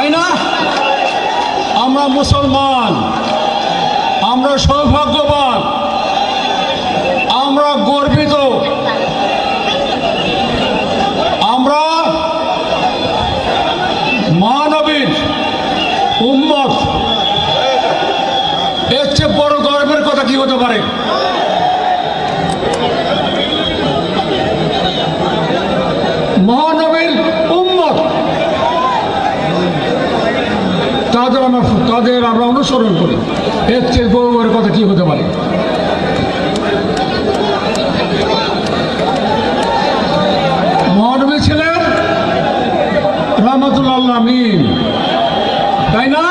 তাই না? আমরা মুসলমান। আমরা সৌভাগ্যবান। আমরা গর্বিত। আমরা মহানবীর উম্মত। এর চেয়ে বড় গর্বের কথা কি হতে পারে মহানবীর উম্মত তাদের আমরা অনুসরণ করি। এর চেয়ে গৌরবের কথা কি হতে পারে? মহানবী ছিলেন রহমতুল্লাহ আমিন তাই না?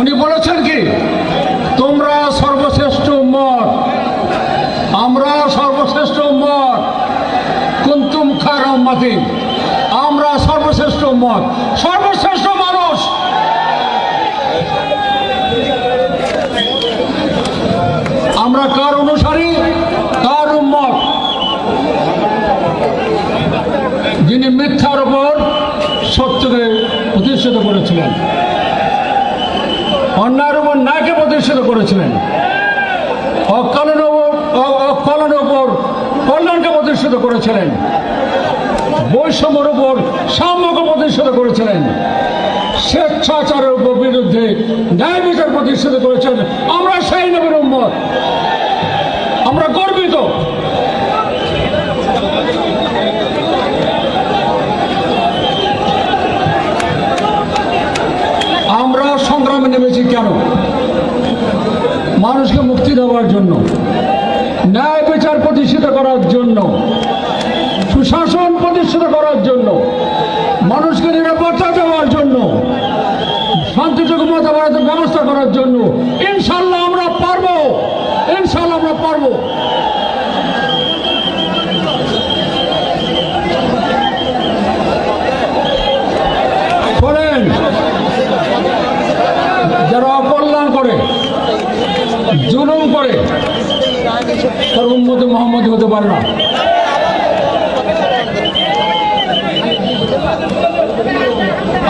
উনি বলেছেন কি, তোমরা সর্বশ্রেষ্ঠ উম্মত। আমরা সর্বশ্রেষ্ঠ উম্মত। কুন্তুম খার উম্মতি আমরা উম্মত সর্বশ্রেষ্ঠ মানুষ। আমরা কার অনুসারী? কার উম্মত? যিনি মিথ্যার উপর সত্যকে প্রতিষ্ঠিত করেছিলেন। অন্যায়ের উপর ন্যায়কে প্রতিষ্ঠিত করেছিলেন। অকালের উপর অকলনের উপর কল্যাণকে প্রতিষ্ঠিত করেছিলেন। বৈষম্যের উপর সাম্যকে প্রতিষ্ঠিত করেছিলেন। স্বেচ্ছাচারের উপর বিরুদ্ধে ন্যায় বিচার প্রতিষ্ঠিত করেছেন। আমরা সেই নবীর উম্মত। আমরা গর্বিত। আমরা সংগ্রামে নেমেছি কেন? মানুষকে মুক্তি দেওয়ার জন্য, ন্যায় বিচার প্রতিষ্ঠিত করার জন্য, সুশাসন প্রতিষ্ঠিত করার জন্য, মানুষকে নিরাপত্তা দেওয়ার জন্য শান্তিযোগ্য মতামতের ব্যবস্থা করার জন্য ইনশাল্লাহ আমরা পারব, ইনশাল্লাহ আমরা পারব। যারা অকল্যাণ করে, জুলুম করে, তার উন্মতি মোহাম্মদ হতে পারে না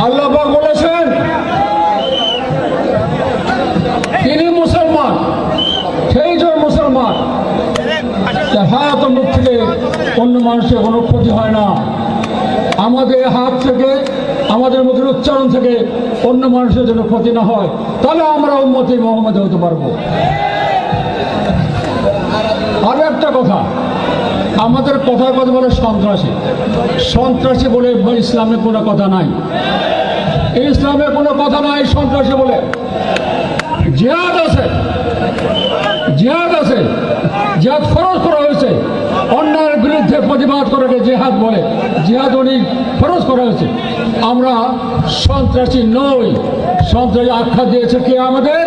আল্লাহ পাক বলেছেন তিনি মুসলমান সেই জন মুসলমান যার হাত মুখ থেকে অন্য মানুষের কোনো ক্ষতি হয় না। আমাদের হাত থেকে, আমাদের মুখের উচ্চারণ থেকে অন্য মানুষের জন্য ক্ষতি না হয়। তাহলে আমরা উন্মতি মোহাম্মদ হতে পারব। আরও একটা কথা, আমাদের কথায় কথা বলে সন্ত্রাসী। সন্ত্রাসী বলে ইসলামে কোনো কথা নাই। ইসলামে কোনো কথা নাই সন্ত্রাসী বলে। জিহাদ আছে জিহাদ আছে, জিহাদ ফরজ। প্রতিবাদ করাকে জিহাদ বলে। জিহাদ উনি ফরজ করা হয়েছে। আমরা সন্ত্রাসী নই। সন্ত্রাসী আখ্যা দিয়েছে কে আমাদের?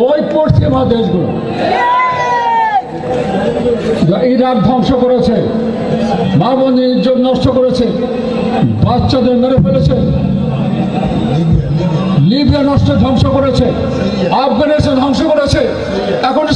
ওই পশ্চিমা দেশগুলো। ইরাক ধ্বংস করেছে। মা বোনের ইজ্জত নষ্ট করেছে। বাচ্চাদের মেরে ফেলেছে। লিবিয়া নষ্ট ধ্বংস করেছে। আফগানিস্তান ধ্বংস করেছে। এখন